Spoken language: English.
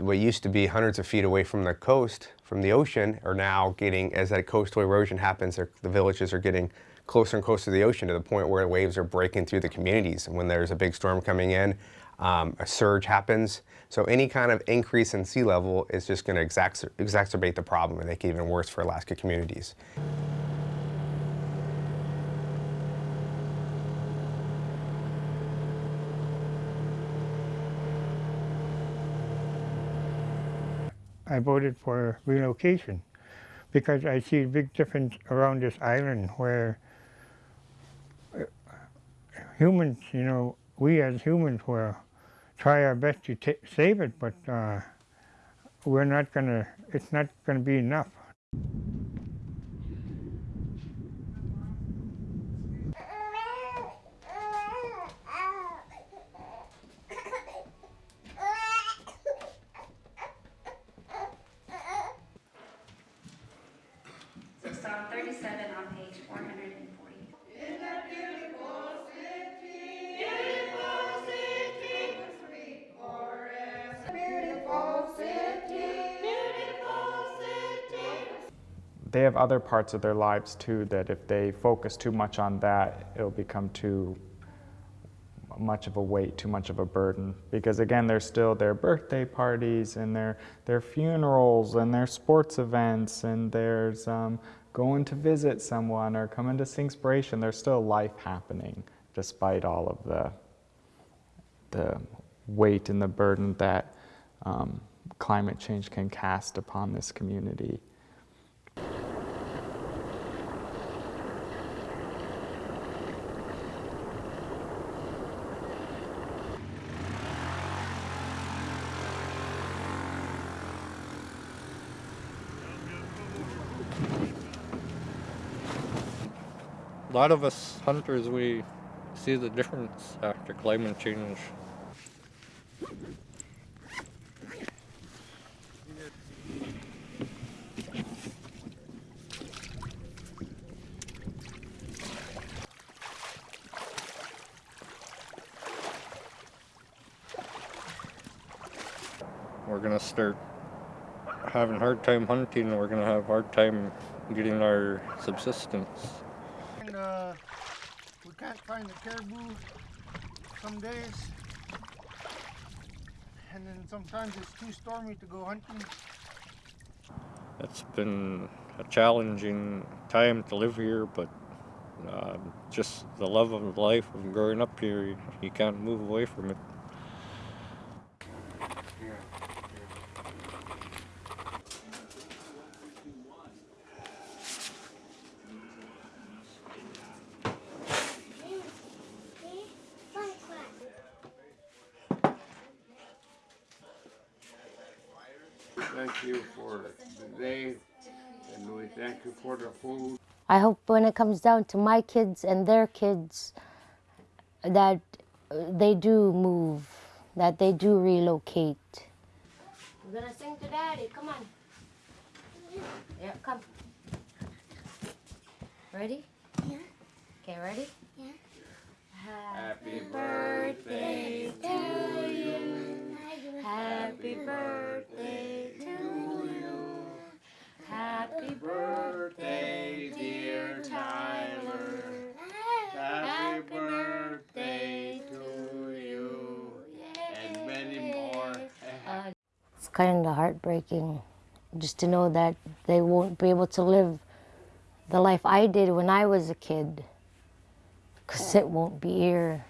what used to be hundreds of feet away from the coast, from the ocean, are now getting, as that coastal erosion happens, the villages are getting closer and closer to the ocean to the point where waves are breaking through the communities. And when there's a big storm coming in, um, a surge happens. So any kind of increase in sea level is just going to exacer exacerbate the problem and make it even worse for Alaska communities. I voted for relocation because I see a big difference around this island where uh, humans, you know, we as humans will try our best to save it, but uh, we're not gonna, it's not gonna be enough. They have other parts of their lives too that if they focus too much on that, it'll become too much of a weight, too much of a burden. Because again, there's still their birthday parties and their, their funerals and their sports events and there's um, going to visit someone or coming to Singspiration. There's still life happening despite all of the, the weight and the burden that um, climate change can cast upon this community. A lot of us hunters, we see the difference after climate change. We're gonna start having hard time hunting and we're gonna have a hard time getting our subsistence uh, we can't find the caribou some days. And then sometimes it's too stormy to go hunting. It's been a challenging time to live here, but uh, just the love of life of growing up here, you can't move away from it. Thank you for today, and we thank you for the food. I hope when it comes down to my kids and their kids, that uh, they do move, that they do relocate. We're gonna sing to Daddy, come on. Yeah, come. Ready? Yeah. Okay, ready? Yeah. Happy birthday to you. Happy birthday kind of heartbreaking just to know that they won't be able to live the life I did when I was a kid because it won't be here.